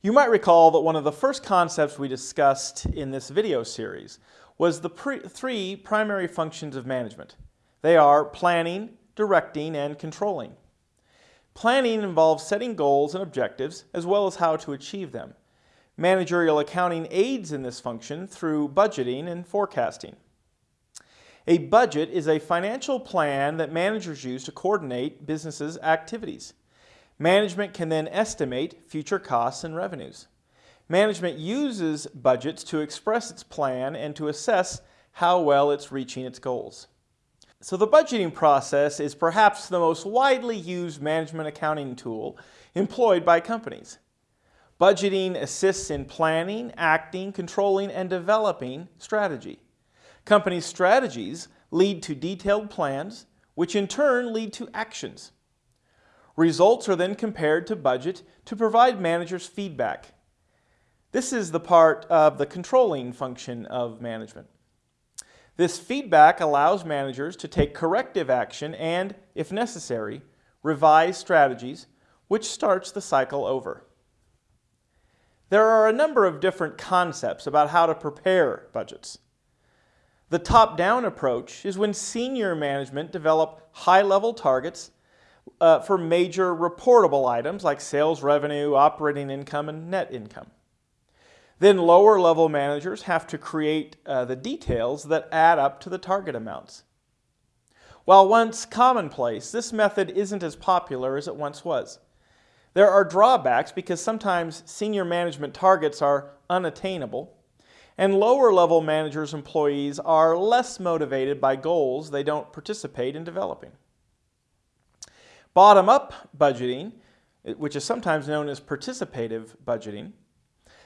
You might recall that one of the first concepts we discussed in this video series was the pre three primary functions of management. They are planning, directing, and controlling. Planning involves setting goals and objectives as well as how to achieve them. Managerial accounting aids in this function through budgeting and forecasting. A budget is a financial plan that managers use to coordinate businesses' activities. Management can then estimate future costs and revenues. Management uses budgets to express its plan and to assess how well it's reaching its goals. So the budgeting process is perhaps the most widely used management accounting tool employed by companies. Budgeting assists in planning, acting, controlling, and developing strategy. Companies' strategies lead to detailed plans, which in turn lead to actions. Results are then compared to budget to provide managers feedback. This is the part of the controlling function of management. This feedback allows managers to take corrective action and, if necessary, revise strategies, which starts the cycle over. There are a number of different concepts about how to prepare budgets. The top-down approach is when senior management develop high-level targets uh, for major reportable items like sales revenue, operating income, and net income. Then lower level managers have to create uh, the details that add up to the target amounts. While once commonplace, this method isn't as popular as it once was. There are drawbacks because sometimes senior management targets are unattainable, and lower level managers' employees are less motivated by goals they don't participate in developing. Bottom-up budgeting, which is sometimes known as participative budgeting,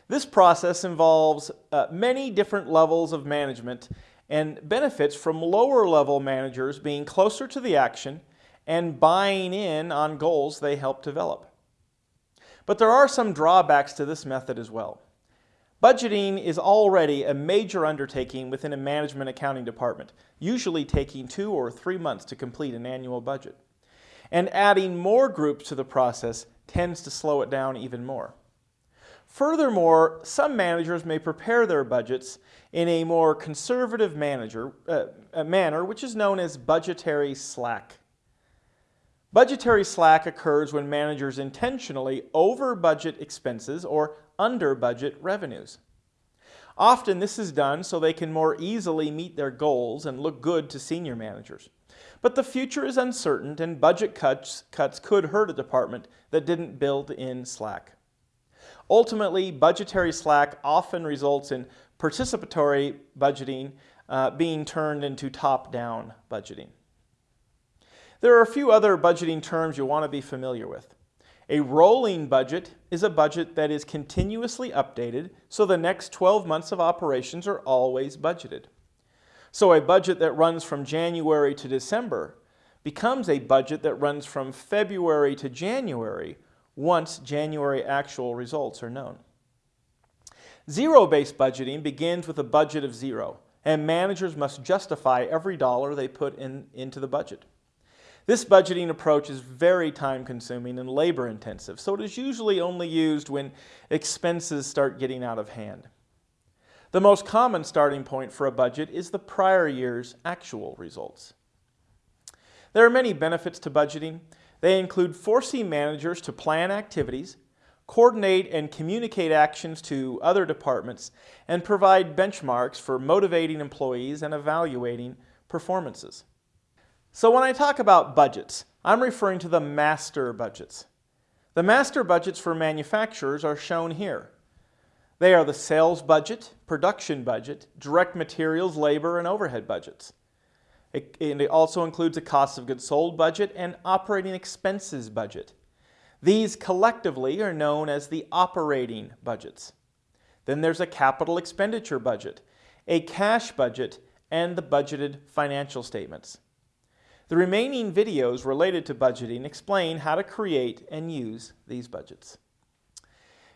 this process involves uh, many different levels of management and benefits from lower level managers being closer to the action and buying in on goals they help develop. But there are some drawbacks to this method as well. Budgeting is already a major undertaking within a management accounting department, usually taking two or three months to complete an annual budget and adding more groups to the process tends to slow it down even more. Furthermore, some managers may prepare their budgets in a more conservative manager, uh, manner, which is known as budgetary slack. Budgetary slack occurs when managers intentionally over-budget expenses or under-budget revenues. Often this is done so they can more easily meet their goals and look good to senior managers. But the future is uncertain and budget cuts, cuts could hurt a department that didn't build in slack. Ultimately, budgetary slack often results in participatory budgeting uh, being turned into top-down budgeting. There are a few other budgeting terms you'll want to be familiar with. A rolling budget is a budget that is continuously updated so the next 12 months of operations are always budgeted. So a budget that runs from January to December becomes a budget that runs from February to January once January actual results are known. Zero-based budgeting begins with a budget of zero, and managers must justify every dollar they put in, into the budget. This budgeting approach is very time-consuming and labor-intensive, so it is usually only used when expenses start getting out of hand. The most common starting point for a budget is the prior year's actual results. There are many benefits to budgeting. They include forcing managers to plan activities, coordinate and communicate actions to other departments, and provide benchmarks for motivating employees and evaluating performances. So when I talk about budgets, I'm referring to the master budgets. The master budgets for manufacturers are shown here. They are the sales budget, production budget, direct materials, labor, and overhead budgets. It, it also includes a cost of goods sold budget and operating expenses budget. These collectively are known as the operating budgets. Then there's a capital expenditure budget, a cash budget, and the budgeted financial statements. The remaining videos related to budgeting explain how to create and use these budgets.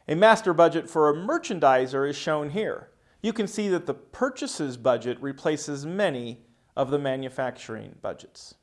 A master budget for a merchandiser is shown here. You can see that the purchases budget replaces many of the manufacturing budgets.